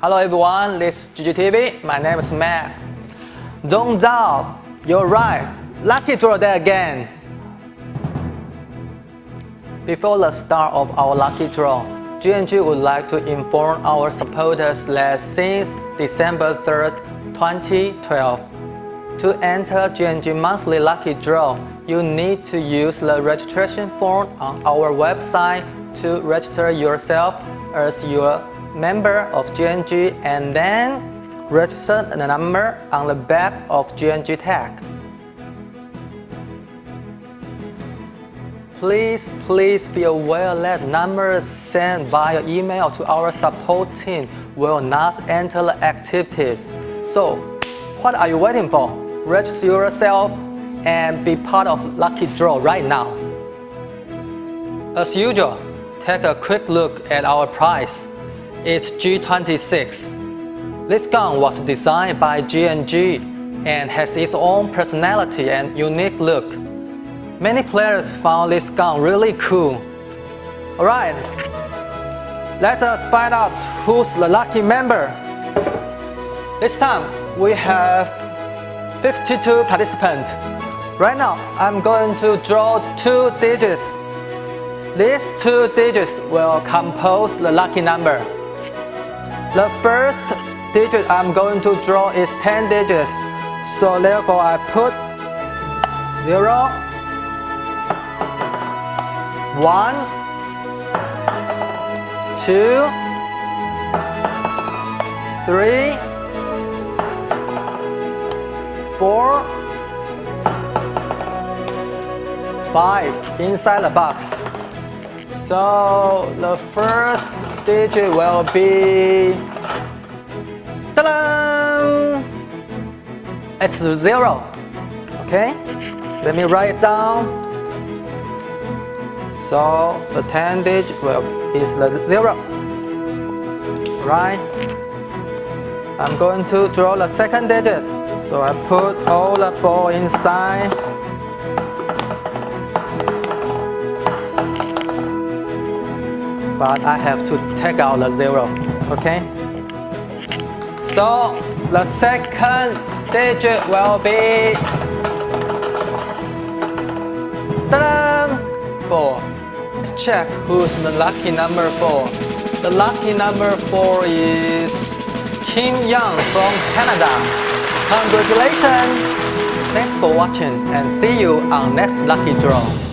Hello everyone, this is GGTV. My name is Matt. Don't doubt, you're right. Lucky draw day again. Before the start of our lucky draw, GNG would like to inform our supporters that since December 3rd, 2012, to enter GNG monthly lucky draw, you need to use the registration form on our website to register yourself as your member of GNG and then register the number on the back of GNG tag. Please, please be aware that numbers sent via email to our support team will not enter the activities. So, what are you waiting for? Register yourself and be part of Lucky Draw right now. As usual, take a quick look at our price. It's G26. This gun was designed by GNG and has its own personality and unique look. Many players found this gun really cool. Alright, let us find out who's the lucky member. This time we have 52 participants. Right now, I'm going to draw two digits. These two digits will compose the lucky number. The first digit I'm going to draw is 10 digits. So therefore I put 0, 1, 2, 3, 4, 5 inside the box. So the first digit will be ta-da! It's zero. Okay, let me write it down. So the 10 digit will is the zero. Right. I'm going to draw the second digit. So I put all the ball inside. But I have to take out the zero, okay? So the second digit will be four. Let's check who's the lucky number four. The lucky number four is Kim Young from Canada. Congratulations! Thanks for watching and see you on next lucky draw.